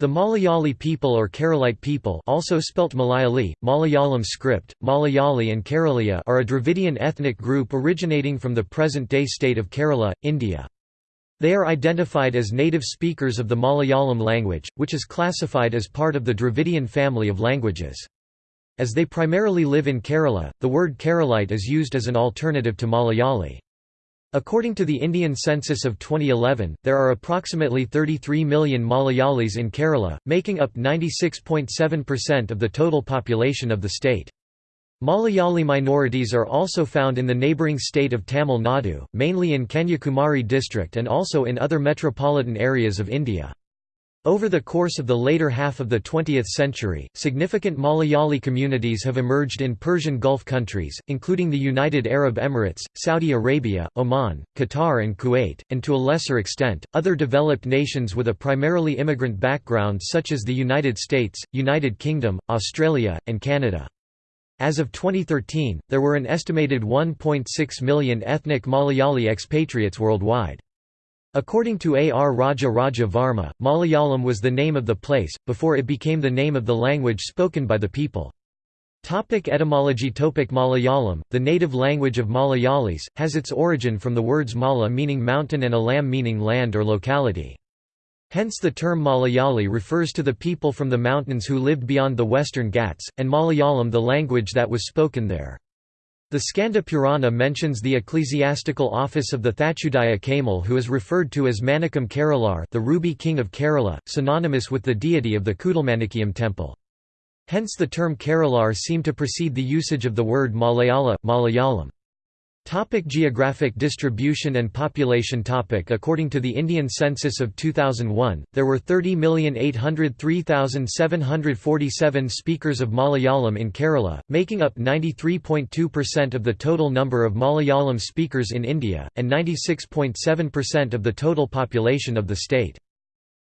The Malayali people or Keralite people also spelt Malayali, Malayalam script, Malayali and Kerala are a Dravidian ethnic group originating from the present-day state of Kerala, India. They are identified as native speakers of the Malayalam language, which is classified as part of the Dravidian family of languages. As they primarily live in Kerala, the word Keralite is used as an alternative to Malayali. According to the Indian census of 2011, there are approximately 33 million Malayalis in Kerala, making up 96.7% of the total population of the state. Malayali minorities are also found in the neighbouring state of Tamil Nadu, mainly in Kanyakumari district and also in other metropolitan areas of India. Over the course of the later half of the 20th century, significant Malayali communities have emerged in Persian Gulf countries, including the United Arab Emirates, Saudi Arabia, Oman, Qatar and Kuwait, and to a lesser extent, other developed nations with a primarily immigrant background such as the United States, United Kingdom, Australia, and Canada. As of 2013, there were an estimated 1.6 million ethnic Malayali expatriates worldwide. According to A. R. Raja Raja Varma, Malayalam was the name of the place, before it became the name of the language spoken by the people. Topic etymology Topic Malayalam, the native language of Malayalis, has its origin from the words mala meaning mountain and alam meaning land or locality. Hence the term Malayali refers to the people from the mountains who lived beyond the western Ghats, and Malayalam the language that was spoken there. The Skanda Purana mentions the ecclesiastical office of the Thachudaya Kaimal who is referred to as Manikam Keralar the ruby king of Kerala, synonymous with the deity of the Kudalmanikiyam temple. Hence the term Keralar seem to precede the usage of the word Malayala, Malayalam. Topic geographic distribution and population topic According to the Indian census of 2001, there were 30,803,747 speakers of Malayalam in Kerala, making up 93.2% of the total number of Malayalam speakers in India, and 96.7% of the total population of the state.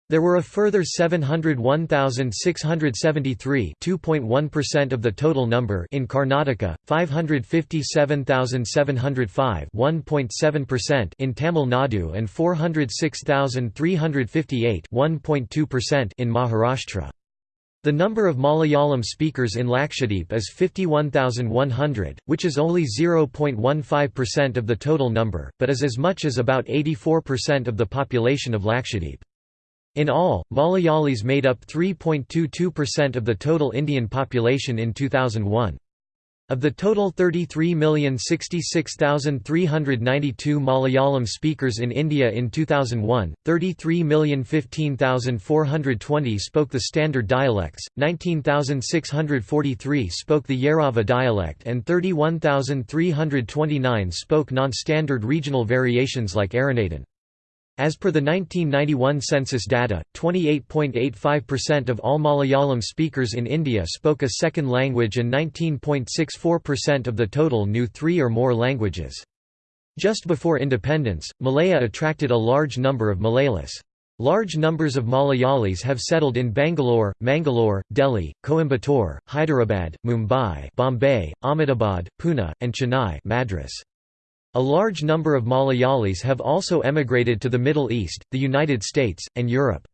There were a further 701,673 2.1% of the total number in Karnataka, 557,705 1.7% in Tamil Nadu and 406,358 1.2% in Maharashtra. The number of Malayalam speakers in Lakshadweep is 51,100, which is only 0.15% of the total number, but is as much as about 84% of the population of Lakshadweep. In all, Malayalis made up 3.22% of the total Indian population in 2001. Of the total 33,066,392 Malayalam speakers in India in 2001, 33,015,420 spoke the standard dialects, 19,643 spoke the Yarava dialect and 31,329 spoke non-standard regional variations like Aranadan. As per the 1991 census data, 28.85% of all Malayalam speakers in India spoke a second language and 19.64% of the total knew three or more languages. Just before independence, Malaya attracted a large number of Malayalis. Large numbers of Malayalis have settled in Bangalore, Mangalore, Delhi, Coimbatore, Hyderabad, Mumbai, Bombay, Ahmedabad, Pune, and Chennai Madras. A large number of Malayalis have also emigrated to the Middle East, the United States, and Europe.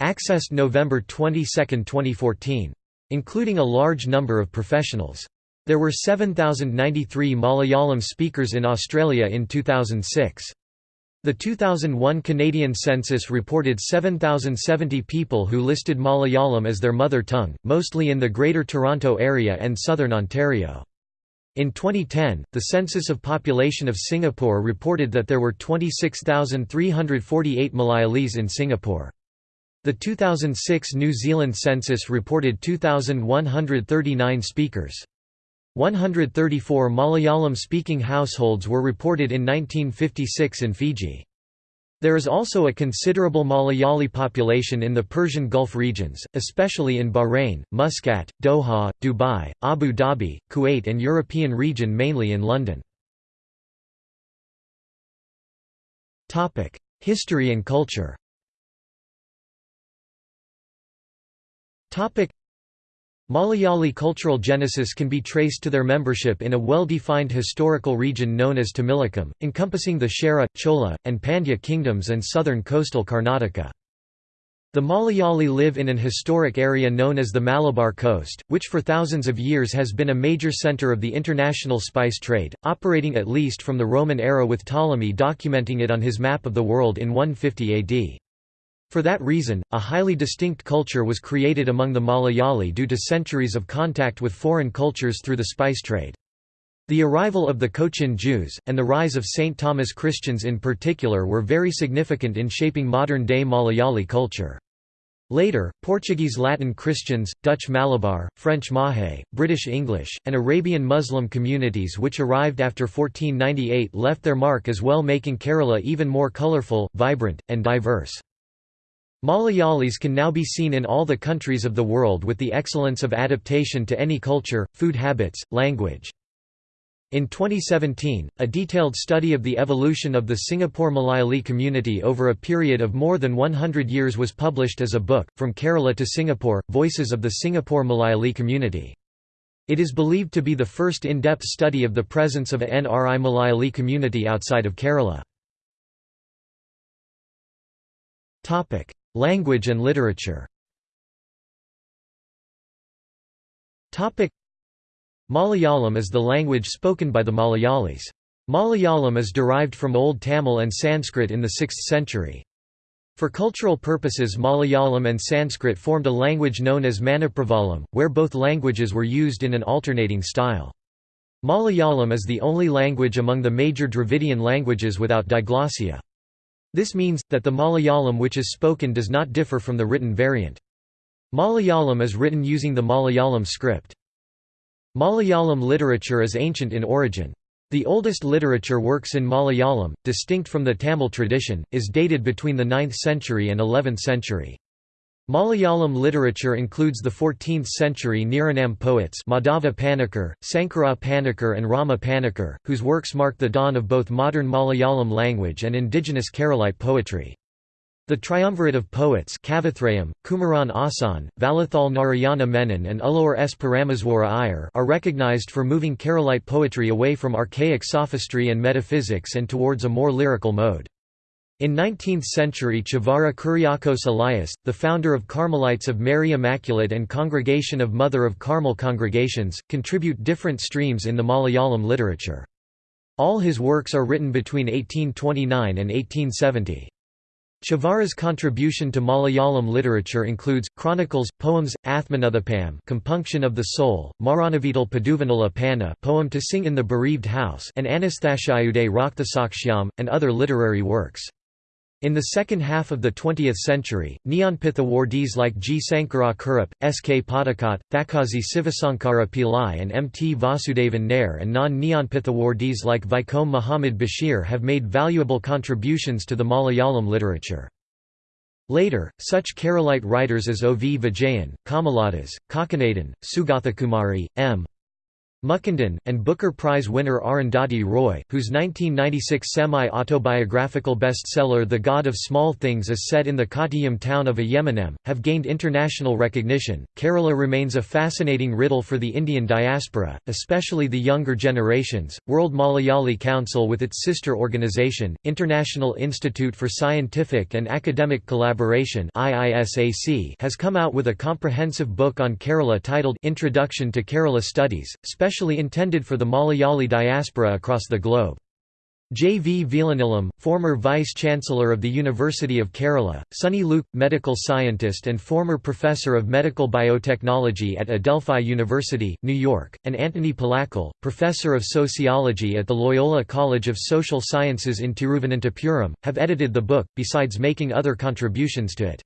Accessed November 22, 2014. Including a large number of professionals. There were 7,093 Malayalam speakers in Australia in 2006. The 2001 Canadian census reported 7,070 people who listed Malayalam as their mother tongue, mostly in the Greater Toronto Area and southern Ontario. In 2010, the Census of Population of Singapore reported that there were 26,348 Malayalis in Singapore. The 2006 New Zealand census reported 2,139 speakers. 134 Malayalam-speaking households were reported in 1956 in Fiji. There is also a considerable Malayali population in the Persian Gulf regions, especially in Bahrain, Muscat, Doha, Dubai, Abu Dhabi, Kuwait and European region mainly in London. History and culture Malayali cultural genesis can be traced to their membership in a well-defined historical region known as Tamilakam, encompassing the Chera, Chola, and Pandya kingdoms and southern coastal Karnataka. The Malayali live in an historic area known as the Malabar Coast, which for thousands of years has been a major centre of the international spice trade, operating at least from the Roman era with Ptolemy documenting it on his map of the world in 150 AD. For that reason, a highly distinct culture was created among the Malayali due to centuries of contact with foreign cultures through the spice trade. The arrival of the Cochin Jews, and the rise of St. Thomas Christians in particular were very significant in shaping modern-day Malayali culture. Later, Portuguese Latin Christians, Dutch Malabar, French Mahe, British English, and Arabian Muslim communities which arrived after 1498 left their mark as well making Kerala even more colourful, vibrant, and diverse. Malayalis can now be seen in all the countries of the world with the excellence of adaptation to any culture, food habits, language. In 2017, a detailed study of the evolution of the Singapore Malayali community over a period of more than 100 years was published as a book, From Kerala to Singapore, Voices of the Singapore Malayali Community. It is believed to be the first in-depth study of the presence of a NRI Malayali community outside of Kerala. Language and literature Malayalam is the language spoken by the Malayalis. Malayalam is derived from Old Tamil and Sanskrit in the 6th century. For cultural purposes Malayalam and Sanskrit formed a language known as Manipravalam, where both languages were used in an alternating style. Malayalam is the only language among the major Dravidian languages without diglossia. This means, that the Malayalam which is spoken does not differ from the written variant. Malayalam is written using the Malayalam script. Malayalam literature is ancient in origin. The oldest literature works in Malayalam, distinct from the Tamil tradition, is dated between the 9th century and 11th century. Malayalam literature includes the 14th-century Niranam poets Madhava Panikkar, Sankara Panikkar and Rama Panikkar, whose works mark the dawn of both modern Malayalam language and indigenous Keralite poetry. The triumvirate of poets Kavithrayam, Kumaran Asan, Vallathol Narayana Menon and Ullur S. Parameswara Iyer are recognized for moving Keralite poetry away from archaic sophistry and metaphysics and towards a more lyrical mode. In 19th century Chavara Kuriakose Elias, the founder of Carmelites of Mary Immaculate and Congregation of Mother of Carmel congregations, contribute different streams in the Malayalam literature. All his works are written between 1829 and 1870. Chavara's contribution to Malayalam literature includes, chronicles, poems, Athmanuthapam compunction of the soul, Maranavital Paduvanala Panna poem to sing in the bereaved house and Anasthashayude Rakthasakshyam, and other literary works. In the second half of the 20th century, Jnanpith awardees like G. Sankara Kurup, S. K. Pottekkatt, Thakazhi Sivasankara Pillai and M. T. Vasudevan Nair and non-Jnanpith awardees like Vaikom Muhammad Bashir have made valuable contributions to the Malayalam literature. Later, such Keralite writers as O. V. Vijayan, Kamaladas, Kakkanadan, Sugathakumari, M. Mukundan, and Booker Prize winner Arundhati Roy, whose 1996 semi-autobiographical bestseller The God of Small Things is set in the Kottayam town of Aymanam, have gained international recognition. Kerala remains a fascinating riddle for the Indian diaspora, especially the younger generations. World Malayali Council with its sister organization, International Institute for Scientific and Academic Collaboration has come out with a comprehensive book on Kerala titled Introduction to Kerala Studies, specially intended for the Malayali diaspora across the globe. J. V. Veelanilam, former Vice-Chancellor of the University of Kerala, Sunny Luke, medical scientist and former Professor of Medical Biotechnology at Adelphi University, New York, and Antony Palakkal, Professor of Sociology at the Loyola College of Social Sciences in Tiruvananthapuram, have edited the book, besides making other contributions to it.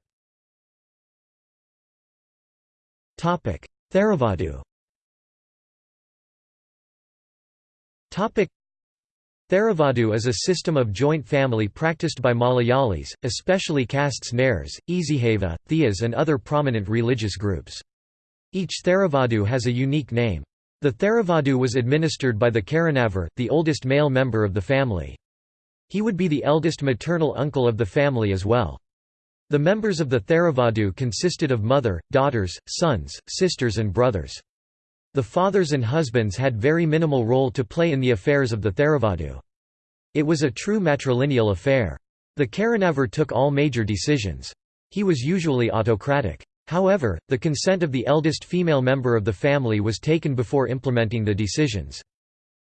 Theravada Theravada is a system of joint family practiced by Malayalis, especially castes Nairs, Ezhava, Theas and other prominent religious groups. Each Theravadu has a unique name. The Theravadu was administered by the Karanavar, the oldest male member of the family. He would be the eldest maternal uncle of the family as well. The members of the Theravadu consisted of mother, daughters, sons, sisters and brothers. The fathers and husbands had very minimal role to play in the affairs of the Theravada. It was a true matrilineal affair. The Karanavar took all major decisions. He was usually autocratic. However, the consent of the eldest female member of the family was taken before implementing the decisions.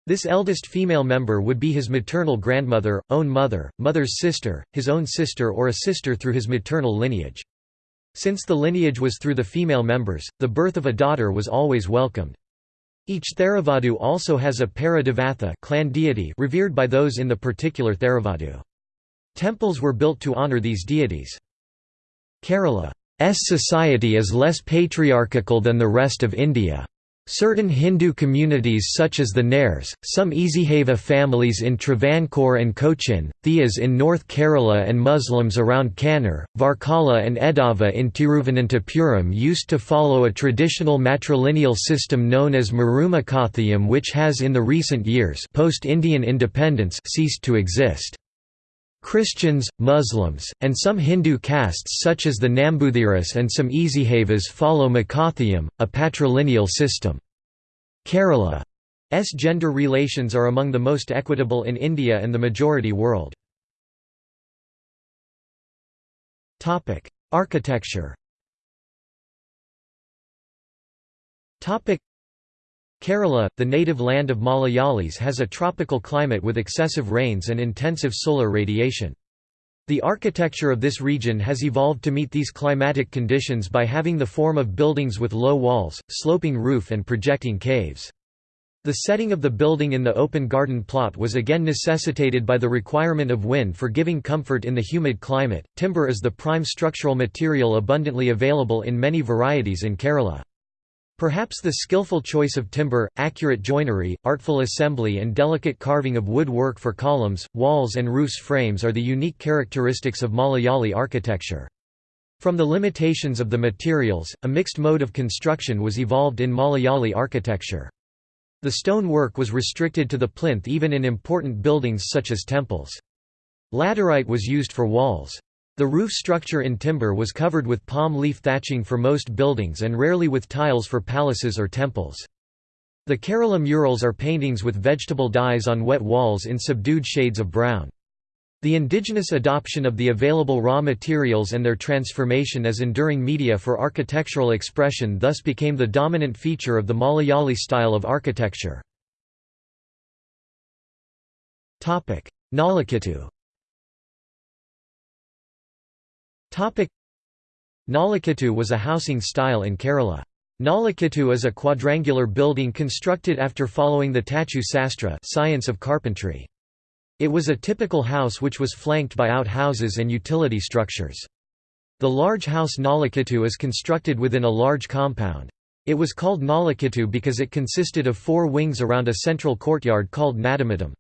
This eldest female member would be his maternal grandmother, own mother, mother's sister, his own sister or a sister through his maternal lineage. Since the lineage was through the female members, the birth of a daughter was always welcomed. Each Theravadu also has a Paradevatha clan deity revered by those in the particular Theravadu. Temples were built to honor these deities. Kerala's society is less patriarchal than the rest of India. Certain Hindu communities such as the Nairs, some Ezhava families in Travancore and Cochin, Theas in North Kerala and Muslims around Kannur, Varkala and Edava in Tiruvananthapuram used to follow a traditional matrilineal system known as Maruma which has in the recent years post-Indian independence ceased to exist. Christians, Muslims, and some Hindu castes such as the Nambuthiris and some Ezhavas follow Makathiyam, a patrilineal system. Kerala's gender relations are among the most equitable in India and the majority world. Architecture Kerala, the native land of Malayalis has a tropical climate with excessive rains and intensive solar radiation. The architecture of this region has evolved to meet these climatic conditions by having the form of buildings with low walls, sloping roof and projecting caves. The setting of the building in the open garden plot was again necessitated by the requirement of wind for giving comfort in the humid climate. Timber is the prime structural material abundantly available in many varieties in Kerala. Perhaps the skillful choice of timber, accurate joinery, artful assembly and delicate carving of wood work for columns, walls and roofs frames are the unique characteristics of Malayali architecture. From the limitations of the materials, a mixed mode of construction was evolved in Malayali architecture. The stone work was restricted to the plinth even in important buildings such as temples. Laterite was used for walls. The roof structure in timber was covered with palm leaf thatching for most buildings and rarely with tiles for palaces or temples. The Kerala murals are paintings with vegetable dyes on wet walls in subdued shades of brown. The indigenous adoption of the available raw materials and their transformation as enduring media for architectural expression thus became the dominant feature of the Malayali style of architecture. Nalukettu Nalukettu was a housing style in Kerala. Nalukettu is a quadrangular building constructed after following the Tachu Sastra science of carpentry. It was a typical house which was flanked by outhouses and utility structures. The large house Nalukettu is constructed within a large compound. It was called Nalukettu because it consisted of four wings around a central courtyard called Nadamatam.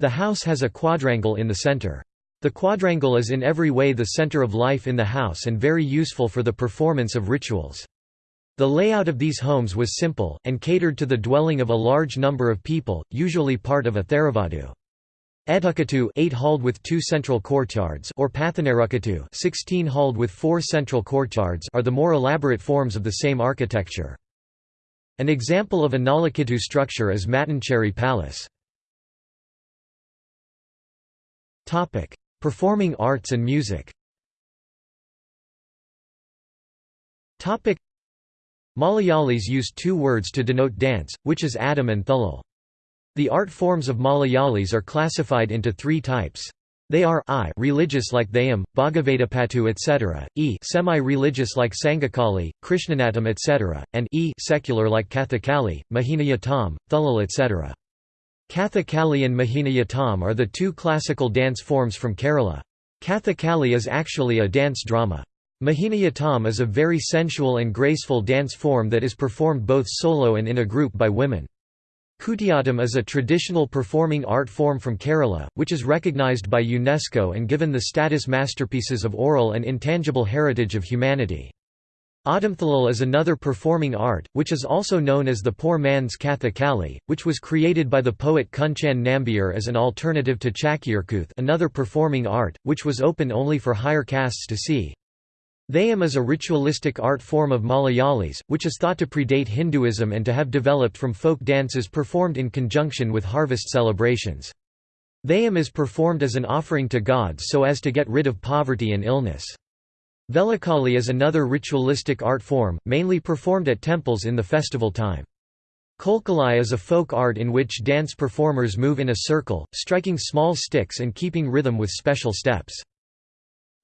The house has a quadrangle in the center. The quadrangle is in every way the center of life in the house and very useful for the performance of rituals. The layout of these homes was simple, and catered to the dwelling of a large number of people, usually part of a theravadu. Edukattu 8 halled with two central courtyards or Pathanarukattu 16 halled with four central courtyards are the more elaborate forms of the same architecture. An example of a Nalukettu structure is Mattancherry Palace. Performing arts and music Malayalis use two words to denote dance, which is Adam and Thullal. The art forms of Malayalis are classified into three types. They are I religious like Theyyam, Bhagavatapattu etc., E semi-religious like Sangakali, Krishnanatam etc., and E secular like Kathakali, Mohiniyatam, Thullal etc. Kathakali and Mohiniyatam are the two classical dance forms from Kerala. Kathakali is actually a dance drama. Mohiniyatam is a very sensual and graceful dance form that is performed both solo and in a group by women. Kutiyattam is a traditional performing art form from Kerala, which is recognized by UNESCO and given the status masterpieces of oral and intangible heritage of humanity. Adamthalal is another performing art, which is also known as the poor man's Kathakali, which was created by the poet Kunchan Nambiar as an alternative to Chakyarkooth another performing art, which was open only for higher castes to see. Theyyam is a ritualistic art form of Malayalis, which is thought to predate Hinduism and to have developed from folk dances performed in conjunction with harvest celebrations. Theyyam is performed as an offering to gods so as to get rid of poverty and illness. Velakali is another ritualistic art form, mainly performed at temples in the festival time. Kolkali is a folk art in which dance performers move in a circle, striking small sticks and keeping rhythm with special steps.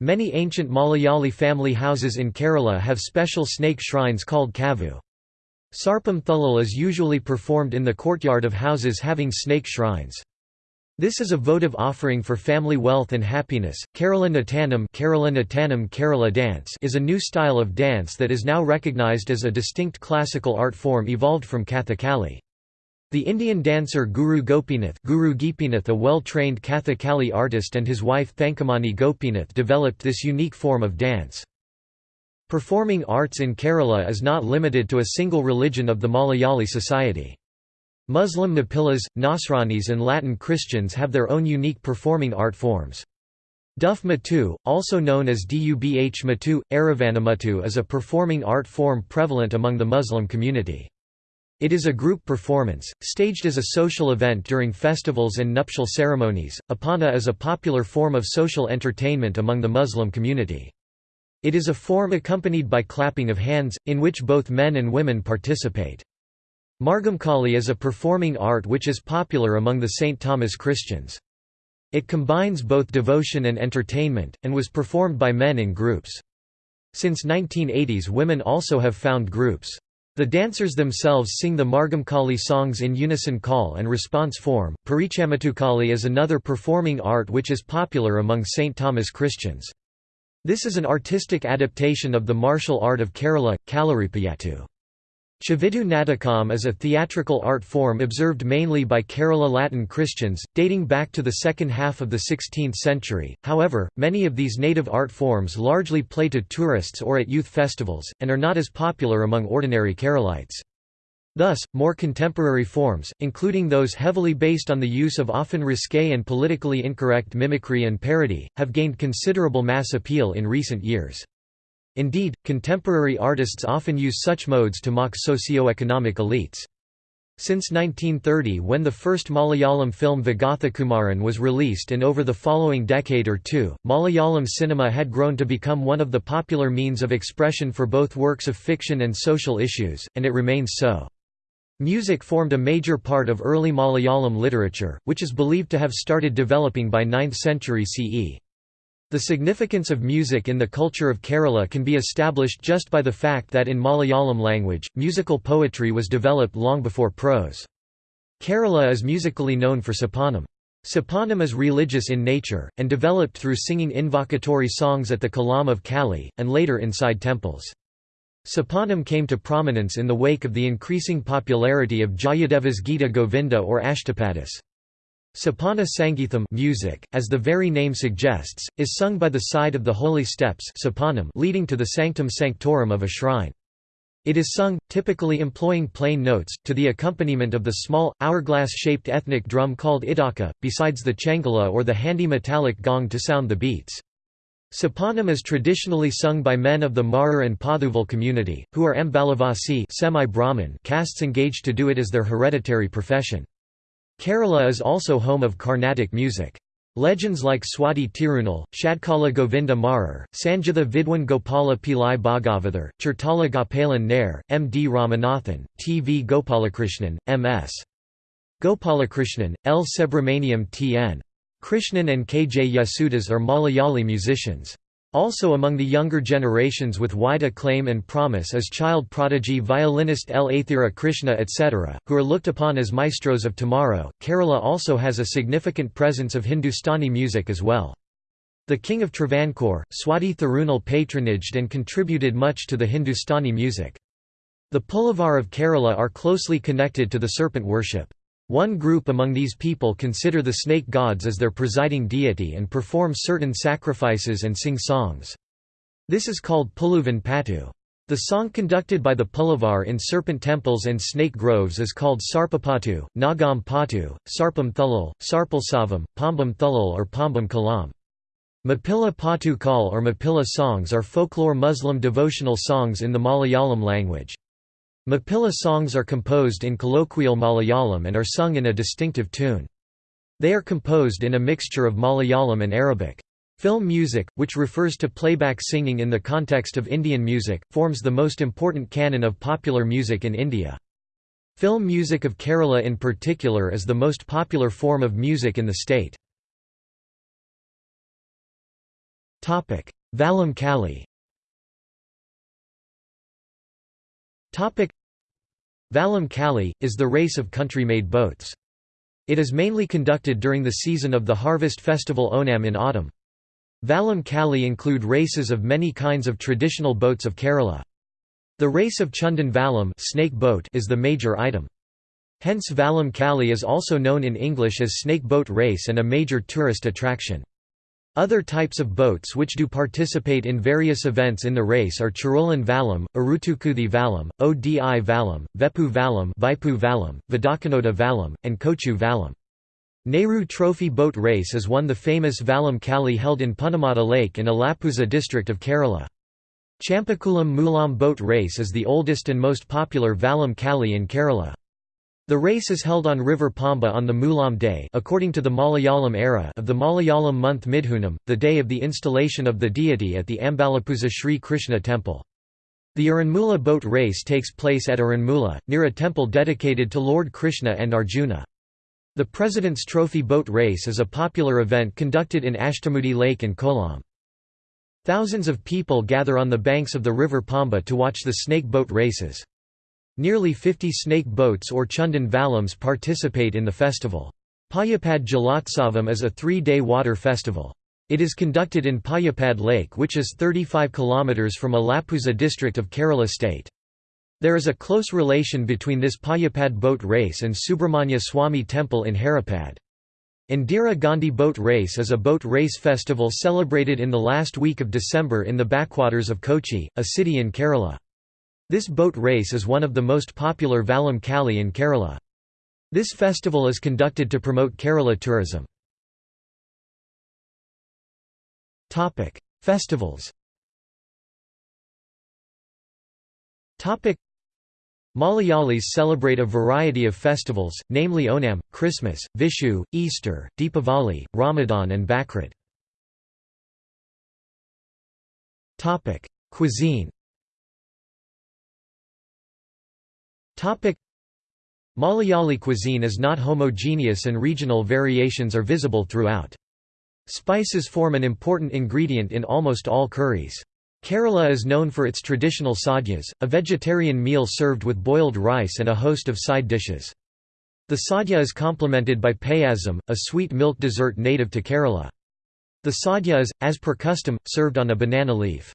Many ancient Malayali family houses in Kerala have special snake shrines called kavu. Sarpam Thulal is usually performed in the courtyard of houses having snake shrines. This is a votive offering for family wealth and happiness. Kerala Nattanam, Kerala Nattanam Kerala dance is a new style of dance that is now recognized as a distinct classical art form evolved from Kathakali. The Indian dancer Guru Gopinath, Guru Gopinath a well-trained Kathakali artist and his wife Thankamani Gopinath developed this unique form of dance. Performing arts in Kerala is not limited to a single religion of the Malayali society. Muslim Mapillas, Nasranis and Latin Christians have their own unique performing art forms. Duff Matu, also known as Dubh Matu, Aravanamatu is a performing art form prevalent among the Muslim community. It is a group performance, staged as a social event during festivals and nuptial ceremonies. Oppana is a popular form of social entertainment among the Muslim community. It is a form accompanied by clapping of hands, in which both men and women participate. Margamkali is a performing art which is popular among the St. Thomas Christians. It combines both devotion and entertainment, and was performed by men in groups. Since 1980s women also have found groups. The dancers themselves sing the Margamkali songs in unison call and response form. Parichamatukali is another performing art which is popular among St. Thomas Christians. This is an artistic adaptation of the martial art of Kerala, Kalaripayattu. Chavittu Natakam is a theatrical art form observed mainly by Kerala Latin Christians, dating back to the second half of the 16th century. However, many of these native art forms largely play to tourists or at youth festivals, and are not as popular among ordinary Keralites. Thus, more contemporary forms, including those heavily based on the use of often risque and politically incorrect mimicry and parody, have gained considerable mass appeal in recent years. Indeed, contemporary artists often use such modes to mock socio-economic elites. Since 1930 when the first Malayalam film Vigathakumaran was released and over the following decade or two, Malayalam cinema had grown to become one of the popular means of expression for both works of fiction and social issues, and it remains so. Music formed a major part of early Malayalam literature, which is believed to have started developing by 9th century CE. The significance of music in the culture of Kerala can be established just by the fact that in Malayalam language, musical poetry was developed long before prose. Kerala is musically known for sopanam. Sopanam is religious in nature, and developed through singing invocatory songs at the Kalam of Kali, and later inside temples. Sopanam came to prominence in the wake of the increasing popularity of Jayadeva's Gita Govinda or Ashtapadis. Sopana Sangeetham music, as the very name suggests, is sung by the side of the holy steps sopanam leading to the sanctum sanctorum of a shrine. It is sung, typically employing plain notes, to the accompaniment of the small, hourglass-shaped ethnic drum called idaka, besides the changala or the handy metallic gong to sound the beats. Sopanam is traditionally sung by men of the Marar and Pothuval community, who are Ambalavasi castes engaged to do it as their hereditary profession. Kerala is also home of Carnatic music. Legends like Swati Tirunal, Shadkala Govinda Marar, Sanjitha Vidwan Gopala Pillai Bhagavathar, Chertala Gopalan Nair, M. D. Ramanathan, T. V. Gopalakrishnan, M. S. Gopalakrishnan, L. Subramaniam T. N. Krishnan and K. J. Yesudas are Malayali musicians. Also among the younger generations with wide acclaim and promise is child prodigy violinist L. Athira Krishna etc., who are looked upon as maestros of tomorrow. Kerala also has a significant presence of Hindustani music as well. The king of Travancore, Swati Thirunal patronaged and contributed much to the Hindustani music. The Pulavar of Kerala are closely connected to the serpent worship. One group among these people consider the snake gods as their presiding deity and perform certain sacrifices and sing songs. This is called Puluvan Patu. The song conducted by the Pulavar in serpent temples and snake groves is called Sarpapatu, Nagam Patu, Sarpam Thulal, Sarpalsavam, Pambam Thulal or Pambam Kalam. Mapilla Patu Kal or Mapilla songs are folklore Muslim devotional songs in the Malayalam language. Mapilla songs are composed in colloquial Malayalam and are sung in a distinctive tune. They are composed in a mixture of Malayalam and Arabic. Film music, which refers to playback singing in the context of Indian music, forms the most important canon of popular music in India. Film music of Kerala in particular is the most popular form of music in the state. Vallam Kali Vallam Kali, is the race of country-made boats. It is mainly conducted during the season of the harvest festival Onam in autumn. Vallam Kali include races of many kinds of traditional boats of Kerala. The race of Chundan Vallam snake boat is the major item. Hence Vallam Kali is also known in English as snake boat race and a major tourist attraction. Other types of boats which do participate in various events in the race are Charolan Vallam, Arutukuthi Vallam, Odi Vallam, Vepu Vallam, Vaipu Vallam, Vidakanoda Vallam, and Kochu Vallam. Nehru Trophy Boat Race is one the famous Vallam Kali held in Punnamada Lake in Alappuzha district of Kerala. Champakulam Moolam Boat Race is the oldest and most popular Vallam Kali in Kerala. The race is held on River Pamba on the Moolam day according to the Malayalam era of the Malayalam month Midhunam, the day of the installation of the deity at the Ambalappuzha Sri Krishna temple. The Aranmula boat race takes place at Aranmula, near a temple dedicated to Lord Krishna and Arjuna. The President's Trophy Boat Race is a popular event conducted in Ashtamudi Lake and Kollam. Thousands of people gather on the banks of the river Pamba to watch the snake boat races. Nearly 50 snake boats or Chundan Vallams participate in the festival. Payapad Jalotsavam is a three-day water festival. It is conducted in Payapad Lake which is 35 km from Alappuzha district of Kerala state. There is a close relation between this Payapad boat race and Subramanya Swami temple in Haripad. Indira Gandhi Boat Race is a boat race festival celebrated in the last week of December in the backwaters of Kochi, a city in Kerala. This boat race is one of the most popular Vallam Kali in Kerala. This festival is conducted to promote Kerala tourism. Festivals Malayalis celebrate a variety of festivals, namely Onam, Christmas, Vishu, Easter, Deepavali, Ramadan and Bakrid. Cuisine Malayali cuisine is not homogeneous and regional variations are visible throughout. Spices form an important ingredient in almost all curries. Kerala is known for its traditional sadhyas, a vegetarian meal served with boiled rice and a host of side dishes. The sadhya is complemented by payasam, a sweet milk dessert native to Kerala. The sadhya is, as per custom, served on a banana leaf.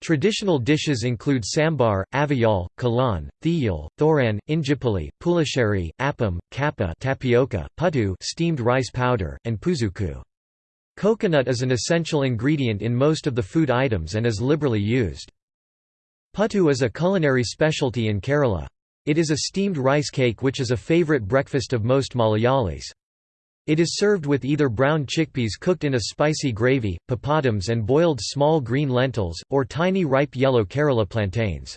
Traditional dishes include sambar, aviyal, kalan, thiyal, thoran, injipuli, pulasheri, appam, kappa tapioca, puttu steamed rice powder, and puzuku. Coconut is an essential ingredient in most of the food items and is liberally used. Puttu is a culinary specialty in Kerala. It is a steamed rice cake which is a favourite breakfast of most Malayalis. It is served with either brown chickpeas cooked in a spicy gravy, papadums and boiled small green lentils, or tiny ripe yellow Kerala plantains.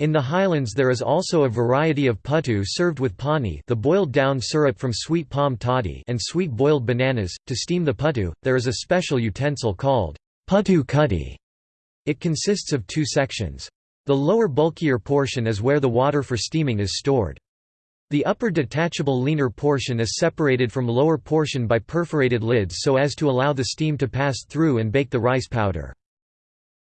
In the highlands there is also a variety of puttu served with pani the boiled down syrup from sweet palm toddy and sweet boiled bananas. To steam the puttu, there is a special utensil called puttu kuddi. It consists of two sections. The lower bulkier portion is where the water for steaming is stored. The upper detachable leaner portion is separated from lower portion by perforated lids so as to allow the steam to pass through and bake the rice powder.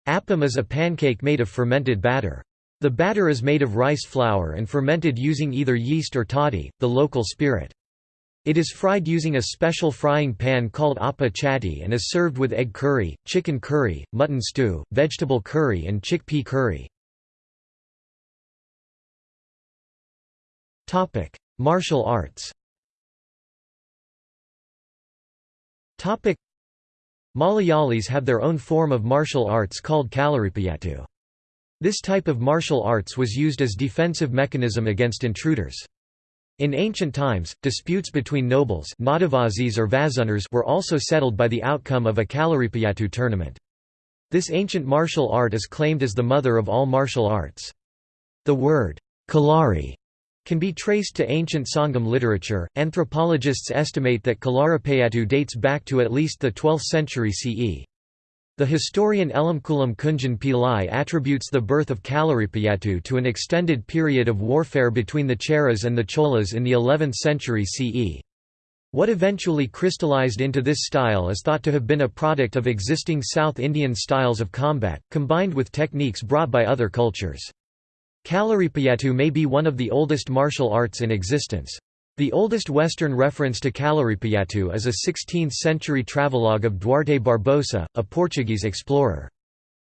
Appam is a pancake made of fermented batter. The batter is made of rice flour and fermented using either yeast or toddy, the local spirit. It is fried using a special frying pan called appa chatti and is served with egg curry, chicken curry, mutton stew, vegetable curry and chickpea curry. Martial arts Topic: Malayalis have their own form of martial arts called Kalaripayattu. This type of martial arts was used as defensive mechanism against intruders. In ancient times, disputes between nobles or were also settled by the outcome of a Kalaripayattu tournament. This ancient martial art is claimed as the mother of all martial arts. The word Kalari can be traced to ancient Sangam literature. Anthropologists estimate that Kalaripayattu dates back to at least the 12th century CE. The historian Elamkulam Kunjan Pillai attributes the birth of Kalaripayattu to an extended period of warfare between the Cheras and the Cholas in the 11th century CE. What eventually crystallized into this style is thought to have been a product of existing South Indian styles of combat, combined with techniques brought by other cultures. Kalaripayattu may be one of the oldest martial arts in existence. The oldest Western reference to Kalaripayattu is a 16th-century travelogue of Duarte Barbosa, a Portuguese explorer.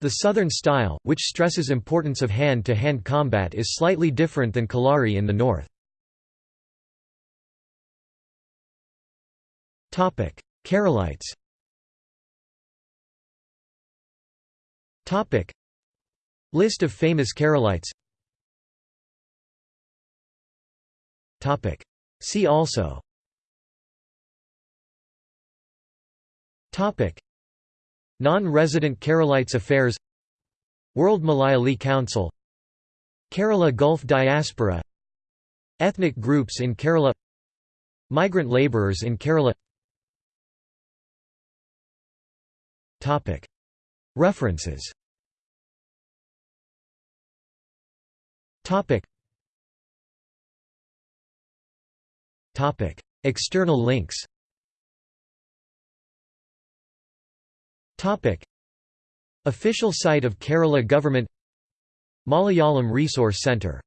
The southern style, which stresses importance of hand-to-hand -hand combat is slightly different than Kalari in the north. Keralites List of famous Keralites See also. Non-resident Keralites affairs. World Malayali Council. Kerala Gulf diaspora. Ethnic groups in Kerala. Migrant labourers in Kerala. References External links. Official site of Kerala Government. Malayalam Resource Centre